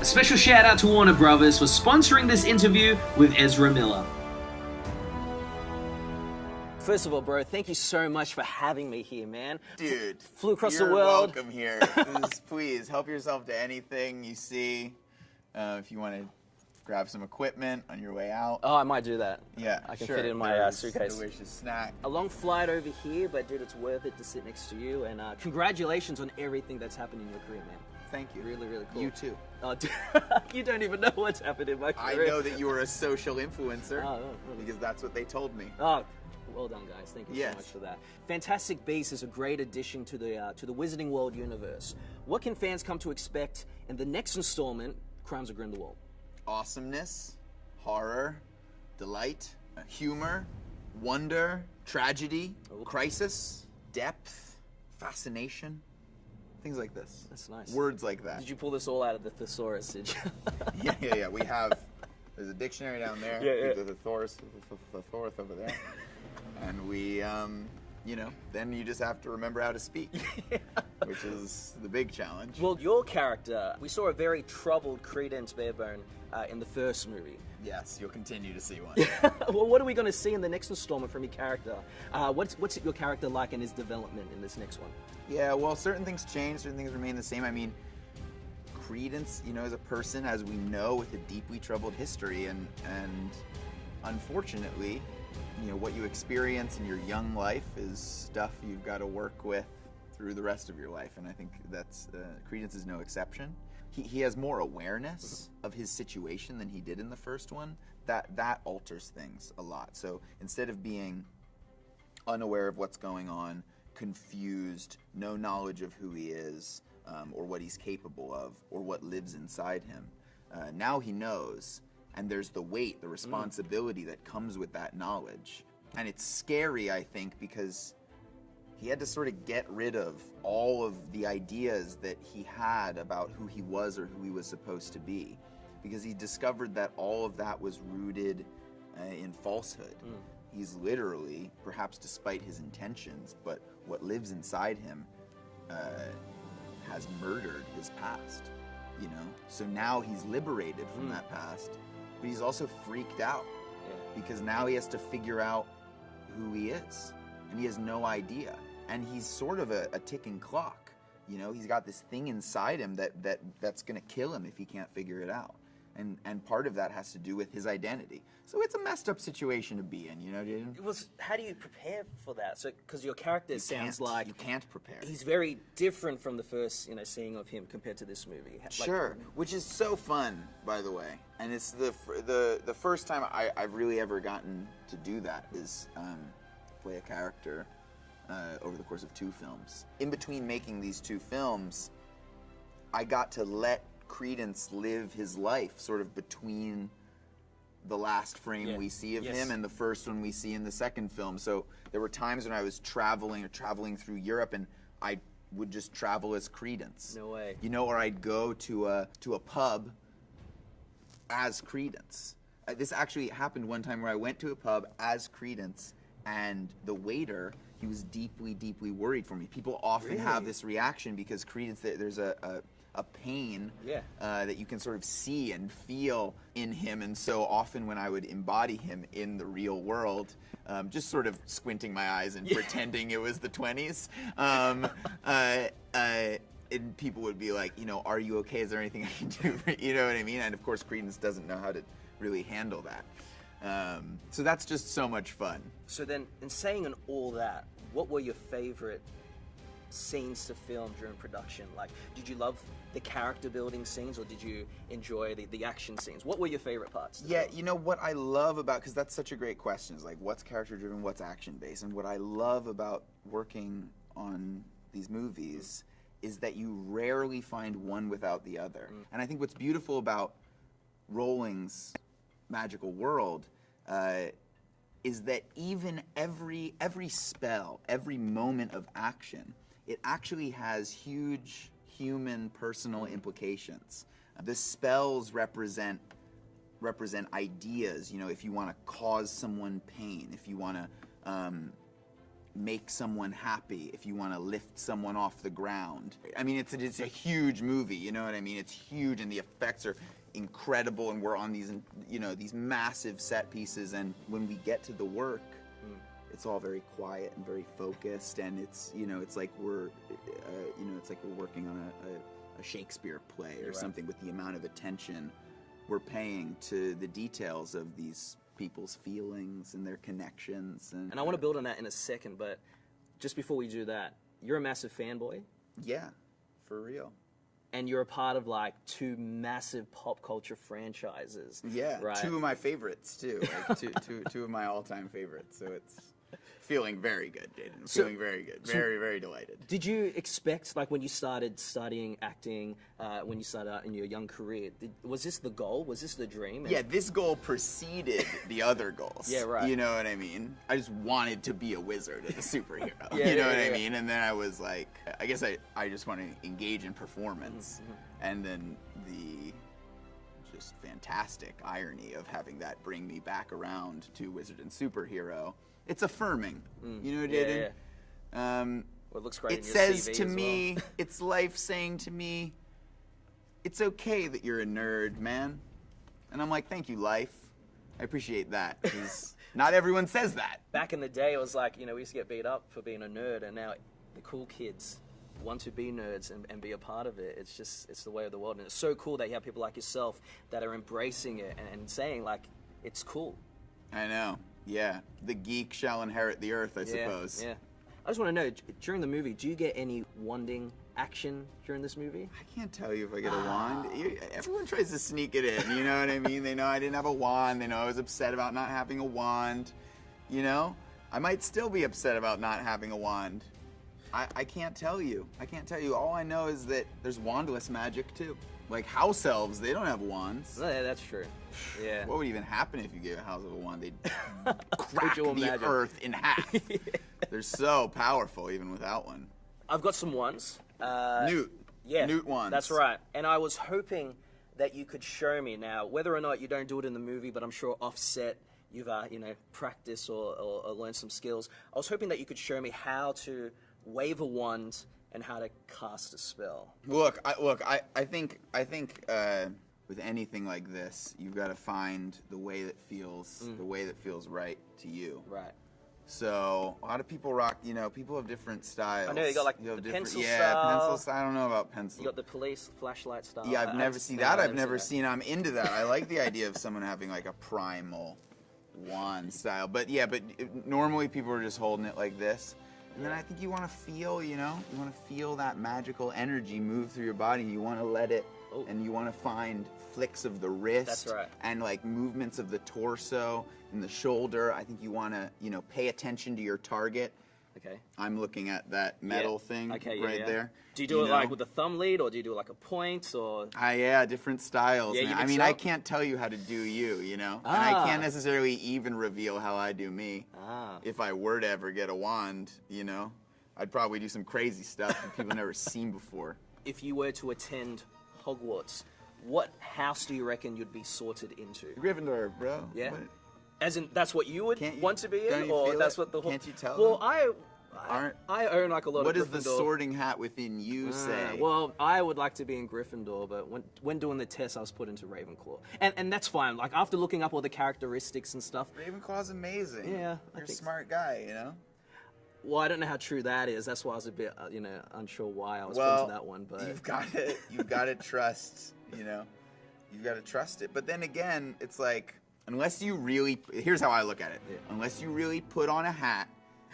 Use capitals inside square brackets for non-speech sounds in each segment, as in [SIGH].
A special shout out to Warner Brothers for sponsoring this interview with Ezra Miller. First of all, bro, thank you so much for having me here, man. Dude, Flew across you're the world. welcome here. [LAUGHS] Just please help yourself to anything you see. Uh, if you want to grab some equipment on your way out. Oh, I might do that. Yeah, I can sure. fit it in my uh, suitcase. Delicious snack. A long flight over here, but dude, it's worth it to sit next to you. And uh, congratulations on everything that's happened in your career, man. Thank you. Really, really cool. You too. Oh, dude, [LAUGHS] you don't even know what's happened in my career. I know that you were a social influencer Oh, oh, really? because that's what they told me. Oh, well done, guys. Thank you Yes. so much for that. Fantastic Beasts is a great addition to the uh, to the Wizarding World universe. What can fans come to expect in the next installment, Crimes of Grindelwald? Awesomeness, horror, delight, uh, humor, wonder, tragedy, crisis, depth, fascination, things like this. That's nice. Words like that. Did you pull this all out of the thesaurus? Did you? [LAUGHS] yeah, yeah, yeah. We have. There's a dictionary down there. Yeah, yeah. There's a thesaurus, a thesaurus over there, [LAUGHS] and we, um, you know, then you just have to remember how to speak, [LAUGHS] which is the big challenge. well, your character, we saw a very troubled Credence Barebone uh, in the first movie. yes, you'll continue to see one. [LAUGHS] well, what are we going to see in the next installment from your character? Uh, what's what's your character like in his development in this next one? yeah, well, certain things change, certain things remain the same. I mean, Credence, you know, as a person, as we know, with a deeply troubled history, and and unfortunately, you know, what you experience in your young life is stuff you've got to work with through the rest of your life, and I think that's uh, Credence is no exception. He, he has more awareness of his situation than he did in the first one. That that alters things a lot. So instead of being unaware of what's going on, confused, no knowledge of who he is, um, or what he's capable of, or what lives inside him. Uh, now he knows, and there's the weight, the responsibility that comes with that knowledge. And it's scary, I think, because he had to sort of get rid of all of the ideas that he had about who he was or who he was supposed to be. Because he discovered that all of that was rooted uh, in falsehood. He's literally, perhaps despite his intentions, but what lives inside him uh, has murdered his past. You know? So now he's liberated from that past, but he's also freaked out because now he has to figure out who he is and he has no idea. And he's sort of a, a ticking clock you know? He's got this thing inside him that, that that's going to kill him if he can't figure it out and and part of that has to do with his identity so it's a messed up situation to be in you know Jaden? It was. How do you prepare for that? So, because your character sounds like you can't prepare he's very different from the first, you know, seeing of him compared to this movie. Like- Sure, which is so fun, by the way. And it's the the the first time I, I've really ever gotten to do that is um, play a character uh, over the course of two films. In between making these two films, I got to let Credence live his life, sort of between the last frame Yeah. we see of Yes. him and the first one we see in the second film. So there were times when I was traveling or traveling through Europe, and I would just travel as Credence. No way. You know, or I'd go to a to a pub as Credence. Uh, this actually happened one time where I went to a pub as Credence, and the waiter he was deeply, deeply worried for me. People often have this reaction because Credence, there's a, a a pain Yeah. uh, that you can sort of see and feel in him, and so often when I would embody him in the real world, um, just sort of squinting my eyes and pretending it was the 20s. Um, [LAUGHS] uh, uh, and people would be like, you know, are you okay? Is there anything I can do? [LAUGHS] You know what I mean? And of course, Credence doesn't know how to really handle that. Um, so that's just so much fun. So then, in saying and all that, what were your favorite scenes to film during production? Like, did you love the character building scenes, or did you enjoy the, the action scenes? What were your favorite parts? Yeah, film? you know what I love about because that's such a great question is like what's character driven, what's action based, and what I love about working on these movies is that you rarely find one without the other. And I think what's beautiful about Rowling's magical world uh, is that even every every spell, every moment of action, it actually has huge human personal implications. The spells represent represent ideas. You know, if you want to cause someone pain, if you want to um, make someone happy, if you want to lift someone off the ground. I mean, it's a, it's a huge movie. You know what I mean? It's huge, and the effects are incredible, and we're on these you know these massive set pieces, and when we get to the work. It's all very quiet and very focused, and it's you know it's like we're uh, you know it's like we're working on a, a, a Shakespeare play or Right. something with the amount of attention we're paying to the details of these people's feelings and their connections and, And I want to build on that in a second, but just before we do that, you're a massive fanboy, yeah for real and you're a part of like two massive pop culture franchises. yeah right. two of my favorites too like two, two, two of my all-time favorites so it's feeling very good Jaden. So- feeling very good. very very delighted. Did you expect, like, when you started studying acting, uh, when you started out in your young career, did, was this the goal? Was this the dream? And- yeah this goal preceded the other goals. Yeah, right. you know what i mean? I just wanted to be a wizard and a superhero. [LAUGHS] Yeah, you know yeah, what yeah, i mean? And then i was like i guess i, I just want to engage in performance. Mm-hmm, and then the just fantastic irony of having that bring me back around to wizard and superhero it's affirming you know Mm. Yeah, Jaden? um, Well, it looks great. it says to as well. me, [LAUGHS] it's life saying to me, it's okay that you're a nerd, man. And I'm like, thank you, life. I appreciate that because [LAUGHS] not everyone says that. Back in the day, it was like, you know, we used to get beat up for being a nerd, and now the cool kids want to be nerds and, and be a part of it. It's just, it's the way of the world. And it's so cool that you have people like yourself that are embracing it and, and saying, like, it's cool. I know. Yeah, the geek shall inherit the earth, I Yeah, suppose. Yeah. I just want to know, during the movie, do you get any wanding action during this movie? I can't tell you if I get a wand. Everyone tries to sneak it in. You know what I mean? They know I didn't have a wand. They know I was upset about not having a wand. You know, I might still be upset about not having a wand. I, I can't tell you. I can't tell you. All I know is that there's wandless magic too. Like house elves, they don't have wands. No, yeah, that's true. [SIGHS] Yeah. What would even happen if you gave a house of a wand? They'd [LAUGHS] crack the imagine? earth in half. [LAUGHS] They're so powerful even without one. I've got some ones. Uh, Newt. Yeah, Newt wands. That's right. And I was hoping that you could show me now, whether or not you don't do it in the movie, but I'm sure offset you've uh, you know practiced or, or, or learned some skills. I was hoping that you could show me how to wave a wand and how to cast a spell. Look, I, look, I, I think, I think uh, with anything like this, you've got to find the way that feels, Mm. the way that feels right to you. Right. So a lot of people rock, you know, people have different styles. I know, you got, like, have the different, pencil yeah, style. pencil style. I don't know about pencil. You got the police flashlight style. yeah, I've I never seen that. I've never seen. I'm into that. I like the [LAUGHS] idea of someone having like a primal wand style. But yeah, but it- normally people are just holding it like this. And then I think you want to feel, you know, you want to feel that magical energy move through your body. You want to let it, Oh. and you want to find flicks of the wrist. That's right. And like movements of the torso and the shoulder. I think you want to, you know, pay attention to your target. Okay. I'm looking at that metal Yeah. thing Okay, yeah, right yeah. there. Do you do it know? like with a thumb lead, or do you do like a point, or? Ah, yeah, different styles. Yeah, you. I mean, I can't tell you how to do you, you know? Ah. And Ah. I can't necessarily even reveal how I do me. Ah. If I were to ever get a wand, you know? I'd probably do some crazy stuff that people never [LAUGHS] seen before. If you were to attend Hogwarts, what house do you reckon you'd be sorted into? Gryffindor, bro. Yeah. What? As in, that's what you would you- want to be in, or that's it? what the whole. Can't you tell Well, them? I, Aren't- I own like a lot What of does the sorting hat within you Ah, say? well, I would like to be in Gryffindor, but when when doing the test, I was put into Ravenclaw, and and that's fine. Like after looking up all the characteristics and stuff. Ravenclaw's amazing. Yeah, I You're a think so. smart guy, you know? Well, I don't know how true that is. That's why I was a bit, uh, you know, unsure why I was put well, into that one. But you've got to you've got to trust, you know, you've got to trust it. But then again, it's like unless you really here's how I look at it. Yeah. Unless you really put on a hat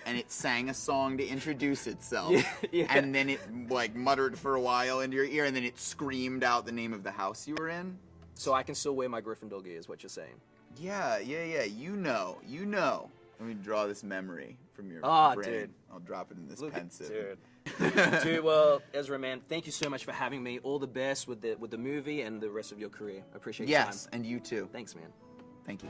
and it sang a song to introduce itself, Yeah, [LAUGHS] yeah. and then it like muttered for a while into your ear, and then it screamed out the name of the house you were in. so I can still wear my Gryffindor gear, is what you're saying? Yeah, yeah, yeah. You know, you know. Let me draw this memory from your Ah, brain. dude. I'll drop it in this Look Pensieve. dude. [LAUGHS] Dude, well, Ezra, man, thank you so much for having me. All the best with the with the movie and the rest of your career. I appreciate your Yes, and you too. Thanks, man. Thank you.